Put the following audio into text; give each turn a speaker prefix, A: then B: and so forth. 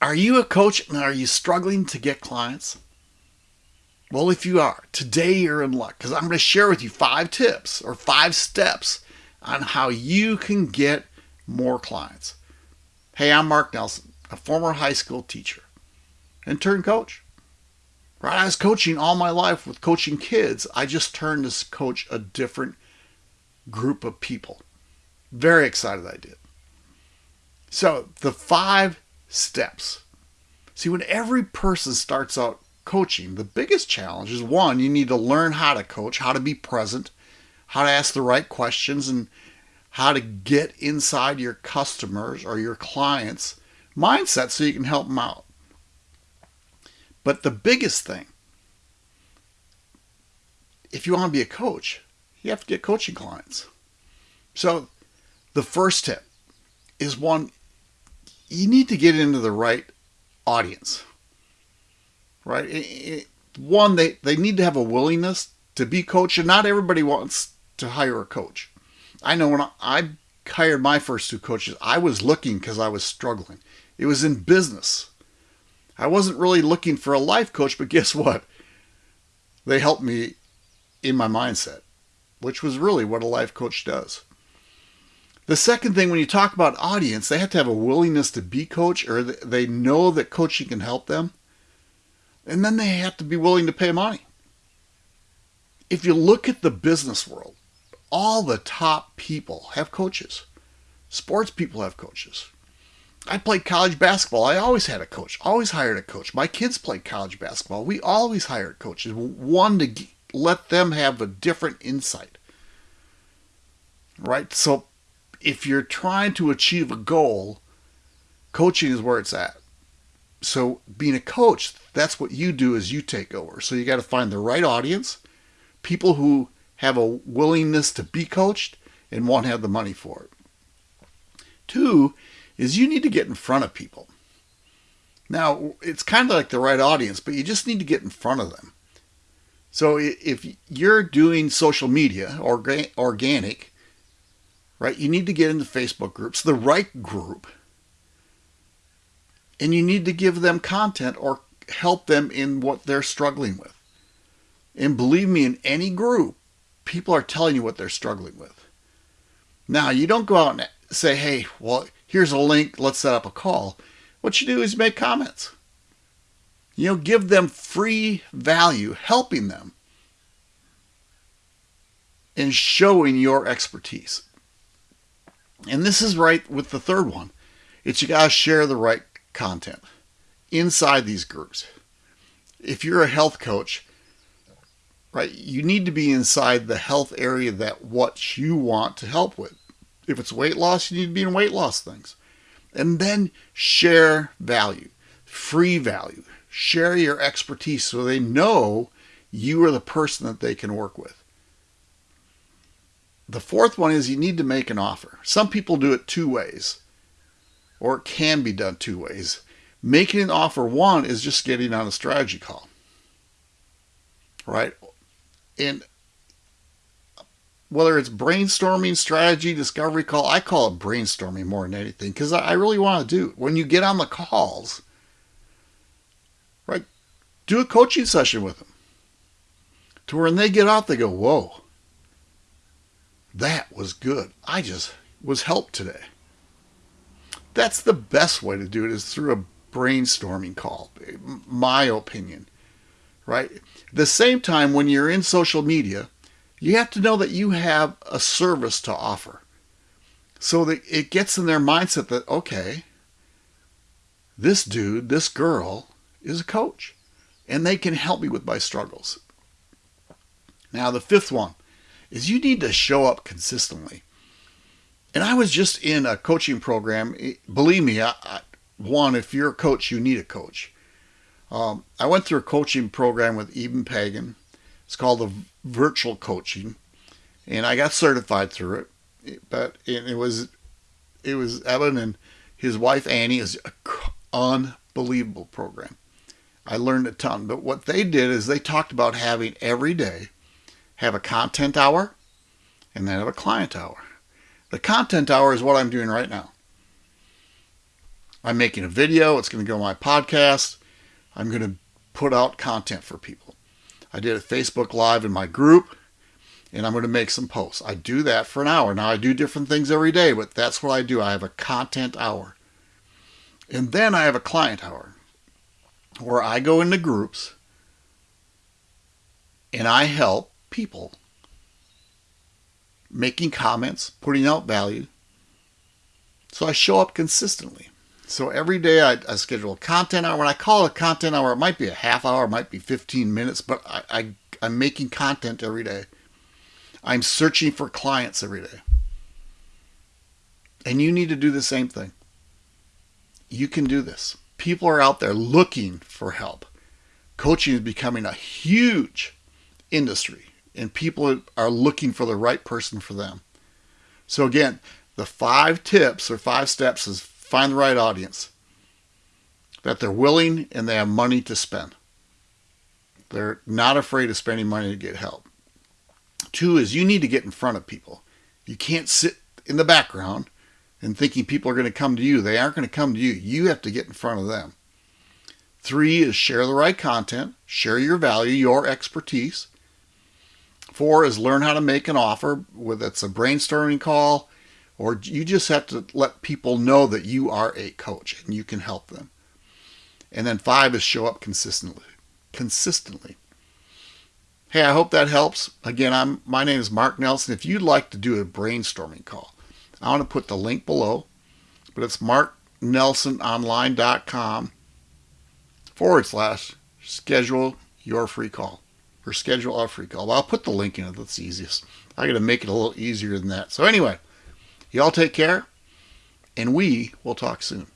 A: Are you a coach and are you struggling to get clients? Well, if you are, today you're in luck because I'm going to share with you five tips or five steps on how you can get more clients. Hey, I'm Mark Nelson, a former high school teacher and turned coach. Right, I was coaching all my life with coaching kids. I just turned to coach a different group of people. Very excited I did. So, the five steps. See, when every person starts out coaching, the biggest challenge is one, you need to learn how to coach, how to be present, how to ask the right questions, and how to get inside your customers or your clients' mindset so you can help them out. But the biggest thing, if you want to be a coach, you have to get coaching clients. So the first tip is one, you need to get into the right audience, right? one, they, they need to have a willingness to be coached, and not everybody wants to hire a coach. I know when I hired my first two coaches, I was looking because I was struggling. It was in business. I wasn't really looking for a life coach, but guess what? They helped me in my mindset, which was really what a life coach does. The second thing, when you talk about audience, they have to have a willingness to be coach or they know that coaching can help them. And then they have to be willing to pay money. If you look at the business world, all the top people have coaches. Sports people have coaches. I played college basketball. I always had a coach, always hired a coach. My kids played college basketball. We always hired coaches, one to let them have a different insight. Right? So if you're trying to achieve a goal, coaching is where it's at. So being a coach, that's what you do is you take over. So you got to find the right audience, people who have a willingness to be coached and want to have the money for it. Two is you need to get in front of people. Now, it's kind of like the right audience, but you just need to get in front of them. So if you're doing social media or organic, right? You need to get into Facebook groups, the right group, and you need to give them content or help them in what they're struggling with. And believe me, in any group, people are telling you what they're struggling with. Now, you don't go out and say, hey, well, here's a link, let's set up a call. What you do is make comments. You know, give them free value, helping them and showing your expertise. And this is right with the third one. It's you got to share the right content inside these groups. If you're a health coach, right, you need to be inside the health area that what you want to help with. If it's weight loss, you need to be in weight loss things. And then share value, free value. Share your expertise so they know you are the person that they can work with. The fourth one is you need to make an offer. Some people do it two ways, or it can be done two ways. Making an offer, one, is just getting on a strategy call, right? And whether it's brainstorming, strategy, discovery call, I call it brainstorming more than anything because I really want to do it. When you get on the calls, right, do a coaching session with them to where when they get off, they go, whoa, that was good. I just was helped today. That's the best way to do it is through a brainstorming call, my opinion, right? The same time, when you're in social media, you have to know that you have a service to offer. So that it gets in their mindset that, okay, this dude, this girl is a coach and they can help me with my struggles. Now, the fifth one is you need to show up consistently. And I was just in a coaching program. Believe me, I, I, one, if you're a coach, you need a coach. Um, I went through a coaching program with Eben Pagan. It's called the virtual coaching, and I got certified through it. But it, it was it was Evan and his wife Annie is an unbelievable program. I learned a ton. But what they did is they talked about having every day have a content hour, and then have a client hour. The content hour is what I'm doing right now. I'm making a video. It's going to go on my podcast. I'm going to put out content for people. I did a Facebook Live in my group, and I'm going to make some posts. I do that for an hour. Now, I do different things every day, but that's what I do. I have a content hour. And then I have a client hour where I go into groups and I help people making comments, putting out value. So I show up consistently. So every day I, I, schedule a content hour. When I call a content hour, it might be a half hour, it might be 15 minutes, but I, I, I'm making content every day. I'm searching for clients every day. And you need to do the same thing. You can do this. People are out there looking for help. Coaching is becoming a huge industry, and people are looking for the right person for them. So, again, the five tips or five steps is find the right audience, that they're willing and they have money to spend. They're not afraid of spending money to get help. Two is you need to get in front of people. You can't sit in the background and thinking people are going to come to you. They aren't going to come to you. You have to get in front of them. Three is share the right content, share your value, your expertise. Four is learn how to make an offer, whether it's a brainstorming call, or you just have to let people know that you are a coach and you can help them. And then five is show up consistently. Consistently. Hey, I hope that helps. Again, I'm my name is Mark Nelson. If you'd like to do a brainstorming call, I want to put the link below, but it's marknelsononline.com forward slash schedule your free call or schedule a free call. I'll put the link in it. That's easiest. I got to make it a little easier than that. So anyway, Y'all take care, and we will talk soon.